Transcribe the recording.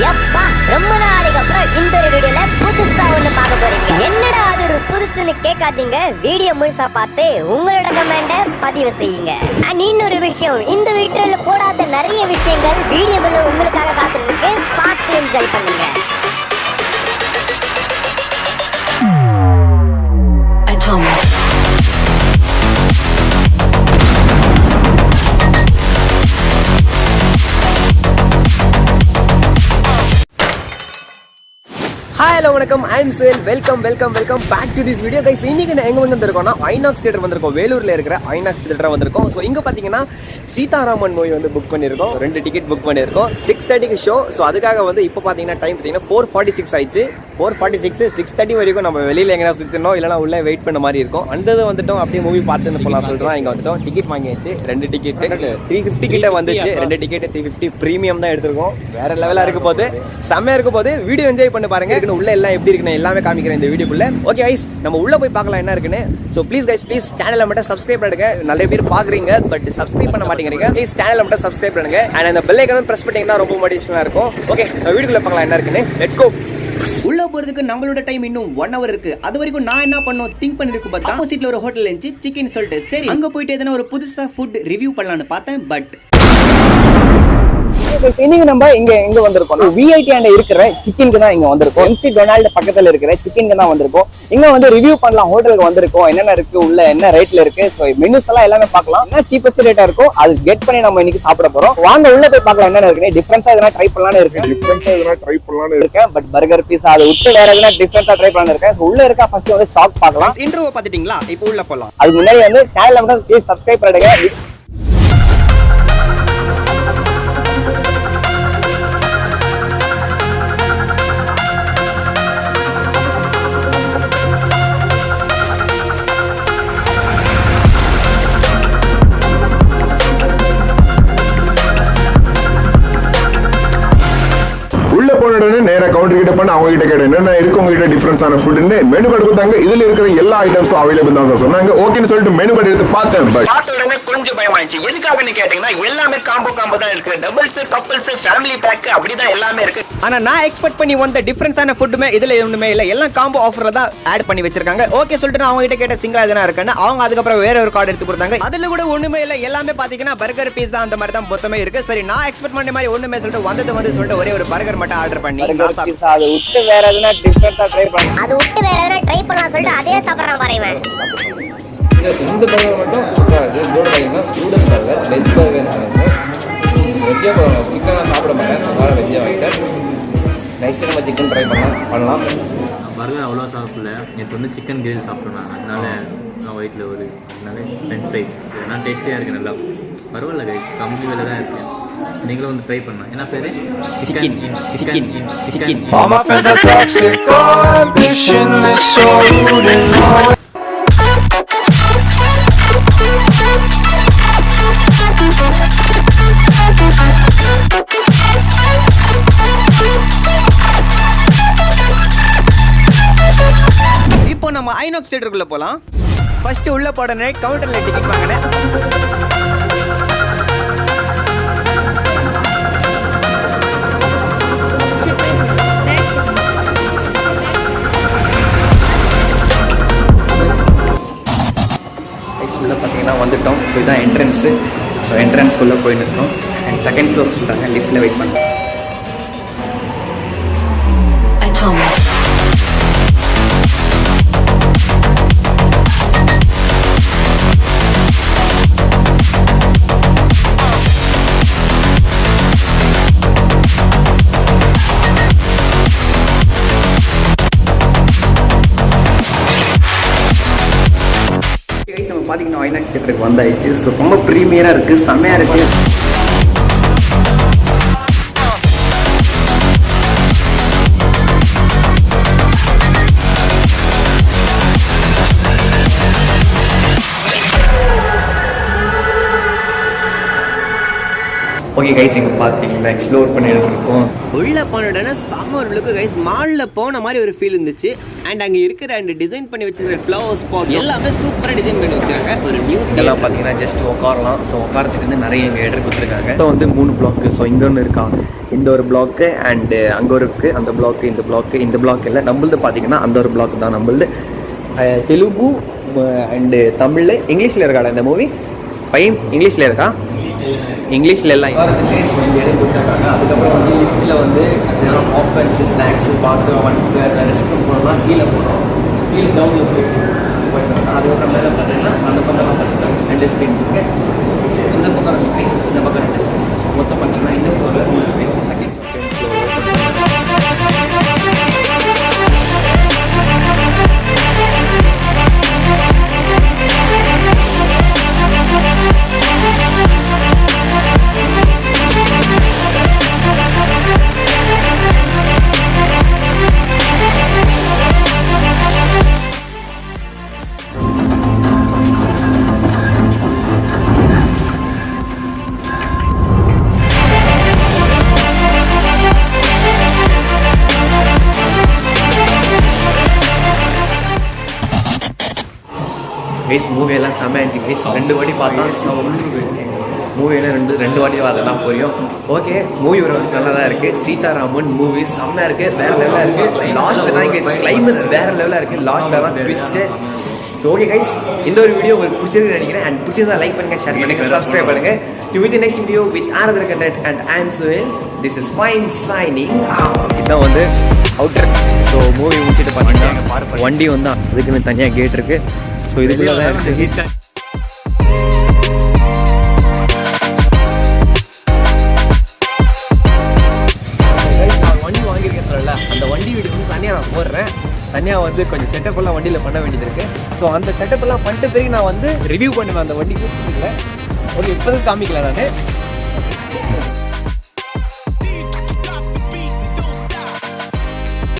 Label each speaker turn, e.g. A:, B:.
A: எப்பா ரொம்ப நாளைக்கு அப்புறம் இந்த ஒரு வீடியோல புதுசா ஒண்ணு பார்க்க போறீங்க. என்னடா அது ஒரு புதுசுன்னு கேட்காதீங்க. வீடியோ முழுசா பார்த்து உங்களோட கமெண்ட பதிவு செய்யுங்க. அண்ட் இன்னொரு விஷயம் இந்த வீடியோல போடாத நிறைய விஷயங்கள் வீடியோவில் உங்களுக்காக காத்துருக்கு பார்த்து என்ஜாய் பண்ணுங்க.
B: ஹாய் ஹலோ வணக்கம். I am Suhail welcome welcome welcome back to this video guys இன்னைக்கு நான் எங்கே வந்திருக்கோம்னா ஐநாக்ஸ் தியேட்டர் வந்திருக்கோம். வேலூரில் இருக்கிற ஐநாக்ஸ் தியேட்டர் வந்திருக்கோம். ஸோ இங்கே பார்த்தீங்கன்னா சீதாராமன் மூவி வந்து புக் பண்ணியிருக்கோம். ரெண்டு டிக்கெட் புக் பண்ணியிருக்கோம். சிக்ஸ் தேர்ட்டிக்கு ஷோ ஸோ அதுக்காக வந்து இப்போ பார்த்தீங்கன்னா டைம் பார்த்தீங்கன்னா ஃபோர் ஃபார்ட்டி சிக்ஸ் ஆயிடுச்சு. Four forty six six thirty வரைக்கும் நம்ம வெளியில் எங்கன்னா சுற்றணும் இல்லைனா உள்ளே வெயிட் பண்ண மாதிரி இருக்கும். அந்த வந்துட்டோம் அப்படியே மூவி பார்த்துன்னு போகலாம் சொல்கிறோம் இங்கே வந்துட்டோம். டிக்கெட் வாங்கியாச்சு. ரெண்டு டிக்கெட் த்ரீ ஃபிஃப்டி கிட்ட வந்துச்சு. ரெண்டு டிக்கெட் த்ரீ ஃபிஃப்டி ப்ரீமியம் தான் எடுத்திருக்கோம். வேறு லெவலாக இருக்க போது செம்மையாக இருக்க போது வீடியோ என்ஜாய் பண்ணி பாருங்க. பாருங்கள் உள்ள எல்லாம் எப்படி இருக்குன்னு எல்லாமே காமிக்கிறேன் இந்த வீடியோக்குள்ளே. ஓகே ஐஸ் நம்ம உள்ளே போய் பார்க்கலாம் என்ன இருக்குன்னு. ஸோ ப்ளீஸ் கைஸ் ப்ளீஸ் சேனலை மட்டும் சப்ஸ்கிரைப் பண்ணுங்க நிறைய பேர் பார்க்குறீங்க பட் சப்ஸ்கிரைப் பண்ண மாட்டேங்கிறீங்க. ப்ளீஸ் சேனலை மட்டும் சப்ஸ்கிரைப் பண்ணுங்க. அண்ட் அந்த பெல்லைக்கனும் ப்ரெஸ் பண்ணிங்கன்னா ரொம்ப மோட்டிவேஷனாக இருக்கும். ஓகே நம்ம வீடியோக்குள்ள பார்க்கலாம் என்ன இருக்குன்னு. லெட்ஸ் கோ
C: உள்ள போறதுக்கு நம்மளோட டைம் இன்னும் ஒன் ஹவர் இருக்கு. அது வரைக்கும் நான் என்ன பண்ணோம்? திங்க் பண்ணிருக்கு பார்த்தா ஆப்போசிட்ல ஒரு ஹோட்டல் இருந்துச்சு சிக்கன் சொல்லிட்டு. சரி அங்க போயிட்டு எதனா ஒரு புதுசா ஃபுட் ரிவ்யூ பண்ணலாம்னு பார்த்தேன் பட்
B: இன்னைக்கு நம்ம இங்க எங்க வந்திருக்கோம். விஐடி ஆண்ட இருக்கிற சிக்கனுக்கு தான் இங்க வந்திருக்கோம். எம்சி டொனால்டு பக்கத்துல இருக்கிற சிக்கனுக்கு தான் வந்திருக்கோம். இங்க வந்து ரிவ்யூ பண்ணலாம் ஹோட்டலுக்கு வந்திருக்கோம். என்னென்ன இருக்கு உள்ள என்ன ரேட்ல இருக்கு. ஸோ மெனுஸ் எல்லாம் எல்லாமே பார்க்கலாம். என்ன சீப்பஸ்ட் ரேட்டா இருக்கும் அது கெட் பண்ணி நம்ம இன்னைக்கு சாப்பிட போறோம். வாங்க உள்ள போய் பார்க்கலாம் என்னென்ன இருக்கு டிஃபரன்ஸா எதனா ட்ரை பண்ணலாம்னு இருக்கு
D: டிஃப்ரெண்டா எதனா ட்ரை பண்ணலாம்னு
B: இருக்கேன். பட் பர்கர் பீஸா அதை விட்டு வேற எதனா டிஃபரன்ஸா ட்ரை பண்ணலாம்னு இருக்கேன். உள்ள இருக்க ஃபர்ஸ்ட் வந்து ஸ்டாக் பார்க்கலாம்.
C: இன்ட்ரோவை பார்த்துட்டீங்களா? இப்போ உள்ள போலாம்.
B: அதுக்கு முன்னாடி வந்து சேனலை மட்டும் ப்ளீஸ் சப்ஸ்கிரைப் பண்ணிடுங்க.
D: போன உடனே நேரா கவுண்டர் கிட்ட பண்ண அவங்க கிட்ட கேட்டேன் என்னென்ன இருக்கு உங்ககிட்ட டிஃபரன்ஸான ஃபுட்னு மெனு கார்டு கொடுத்தாங்க. இதுல இருக்கிற எல்லா ஐட்டம்ஸும் அவைலபிள் தான் சார் சொன்னாங்க. ஓகேன்னு சொல்லிட்டு மெனு கார்டு எடுத்து பார்த்தேன் பட்
C: பார்த்த உடனே கொஞ்சம் பயமாயிடுச்சு. எதுக்காகன்னு கேட்டீங்கன்னா எல்லாமே காம்போ காம்போ தான் இருக்கு. டபுள்ஸ் கப்பல்ஸ் ஃபேமிலி பேக் அப்படிதான் எல்லாமே இருக்கு. ஆனா நான் எக்ஸ்பெக்ட் பண்ணி வந்த டிஃபரன்ஸான ஃபுட்டுமே இதுல ஒண்ணுமே இல்ல. எல்லாம் காம்போ ஆஃபர்ல தான் ஆட் பண்ணி வச்சிருக்காங்க. ஓகே சொல்லிட்டு நான் அவங்க கிட்ட கேட்ட சிங்கிளா எதனா இருக்குன்னு அவங்க அதுக்கப்புறம் வேற ஒரு கார்டு எடுத்து கொடுத்தாங்க. அதுல கூட ஒண்ணுமே இல்ல. எல்லாமே பாத்தீங்கன்னா பர்கர் பீஸா அந்த மாதிரி தான் மொத்தமே இருக்கு. சரி நான் எக்ஸ்பெக்ட் பண்ண மாதிரி ஒண்ணுமே சொல்லிட்டு வந்தது வந்து சொல்லிட்டு ஒரே ஒரு பர்கர் மட்டும் ஆர்டர் பண்ணி நான் சாப்பிட்டேன்.
B: அதை விட்டு வேற எதனா டிஃபரன்ஸா ட்ரை
A: அது விட்டு வேற எதனா ட்ரை பண்ணலாம் சொல்லிட்டு அதே சாப்பிட்றான் பாரு இவன்.
E: இந்த பர்கர் மட்டும் சூப்பராக இருக்குது இதோட பார்த்தீங்கன்னா ஸ்டூடெண்ட் பர்கர் வெஜ் பர்கர் வெஜ்ஜே சிக்கனாக சாப்பிட மாட்டேன். அதனால வெஜ்ஜே வாங்கிட்டேன். நெக்ஸ்ட் நம்ம சிக்கன் ட்ரை பண்ணலாம் பண்ணலாம்.
F: பர்கர் அவ்வளோ சாப்பிடல. நேற்று வந்து சிக்கன் கிரில் சாப்பிட்டோம் நான். அதனால நான் ஒரு அதனால ஃப்ரெண்ட் ஃப்ரைஸ் இதெல்லாம் டேஸ்டியாக இருக்குது நல்லா. பரவாயில்ல கைஸ் கம்மி விலை தான் இருக்குது நீங்களும் வந்து ட்ரை பண்ணலாம். என்ன பேர்? Chicken chicken chicken
G: All my friends are toxic, all ambitionless, so rude and low.
C: இப்போ நம்ம ஐநாக்ஸ் தியேட்டருக்குள்ள போலாம். ஃபர்ஸ்ட் உள்ள போடனே கவுண்டர்ல டிக்கெட் வாங்கினேன்.
B: பார்த்தீங்கன்னா வந்துட்டோம். ஸோ இதுதான் என்ட்ரன்ஸு ஸோ என்ட்ரன்ஸ்குள்ளே போயிட்டு இருக்கோம் அண்ட் செகண்ட் ஃப்ளோர் சொல்கிறாங்க லிஃப்ட்டில் வெயிட் பண்ணுறோம் ஐநாக்ஸ் தியேட்டருக்கு வந்தாயிடுச்சு ஸோ ரொம்ப ப்ரீமியராக இருக்குது செம்மையாக இருக்குது ஓகே கைஸ் இங்கே பார்த்தீங்கன்னா எக்ஸ்ப்ளோர் பண்ணிட்டு இருக்கோம் உள்ள போன உடனே செம்ம ஒரு லுக்கு கைஸ் மாலில் போன மாதிரி ஒரு ஃபீல் இருந்துச்சு. அண்ட் அங்கே இருக்கிற அண்ட் டிசைன் பண்ணி வச்சிருக்கிற ஃப்ளவர் ஸ்பாட் எல்லாமே சூப்பராக டிசைன் பண்ணி வச்சிருக்காங்க. ஒரு நியூ இதெல்லாம் பார்த்தீங்கன்னா ஜஸ்ட் உட்காரலாம் ஸோ உட்காரத்துக்கு வந்து நிறைய இங்கே இடம் கொடுத்துருக்காங்க. ஸோ வந்து மூணு பிளாக்கு ஸோ இங்கே ஒன்று இருக்கா? இந்த ஒரு பிளாக்கு அண்டு அங்கே ஒரு இருக்குது அந்த பிளாக்கு இந்த பிளாக்கு இந்த பிளாக் இல்லை நம்மளது பார்த்தீங்கன்னா அந்த ஒரு பிளாக் தான் நம்மளது. தெலுங்கு அண்டு தமிழ் இங்கிலீஷில் இருக்காடா இந்த மூவி பையன் இங்கிலீஷில் இருக்கா? இங்கிலீஷில் எல்லாம் வரதுக்கு ஸோ இந்த இடம் கொடுத்துருக்காங்க அதுக்கப்புறம் வந்து லிஃப்ட்டில் வந்து ஆப்பன்ஸ் ஸ்நாக்ஸு பாத்ரூம் வந்து ரெஸ்ட் ரூம் போகலாம் கீழே போனோம் கீழே டவுனில் போயிட்டு போயிட்டு அதுக்கப்புறம் மேலே பார்த்தீங்கன்னா அந்த பக்கம்லாம் பார்த்தீங்கன்னா ரெண்டு ஸ்க்ரீன் இருக்குது இந்த பக்கம் ஒரு ஸ்க்ரீன் இந்த பக்கம் ரெண்டு ஸ்க்ரீன் ஸோ மொத்தம் பார்த்தீங்கன்னா இந்த ஃப்ளோரில் மூணு ஸ்க்ரீன் செகண்ட் கைஸ் மூவியெல்லாம் செம்ம இருந்துச்சு கைஸ் ரெண்டு வாட்டி பார்த்தா மூவியெல்லாம் ரெண்டு ரெண்டு வாட்டி அதெல்லாம் புரியும். ஓகே மூவி ஒரு நல்லா தான் இருக்குது சீதாராமன் மூவி செம்மையாக இருக்குது வேறு லெவலாக இருக்குது லாஸ்ட்டில் தான் கைஸ் கிளைமஸ் வேறு லெவலாக இருக்குது லாஸ்ட்டில் தான் ட்விஸ்ட்டு ஸோ ஓகே கைஸ் இந்த ஒரு வீடியோ உங்களுக்கு பிடிச்சிருக்கு நினைக்கிறேன். அண்ட் பிடிச்சிருந்தா லைக் பண்ணுங்க ஷேர் பண்ணுங்க சப்ஸ்கிரைப் பண்ணுங்க. You with next video with another content. And I am Suhail this is fine signing இதான் வந்து அவுட்டர் ஸோ மூவி முடிச்சுட்டு பார்த்தீங்கன்னா வண்டி வந்து அதுக்குன்னு தனியாக கேட் இருக்குது ஸோ இதுக்குள்ள தான் இருக்கு Guys, நான் வண்டி வாங்கியிருக்கேன் சொல்லல அந்த வண்டி வீடு வந்து தனியாக நான் போடுறேன். தனியாக வந்து கொஞ்சம் செட்டப் எல்லாம் வண்டியில் பண்ண வேண்டியது இருக்கு. ஸோ அந்த செட்டப் எல்லாம் பண்ணிட்ட பிறகு நான் வந்து ரிவ்யூ பண்ணுவேன் அந்த வண்டிக்கு. ஓகே இப்போ காமிக்கல நான்.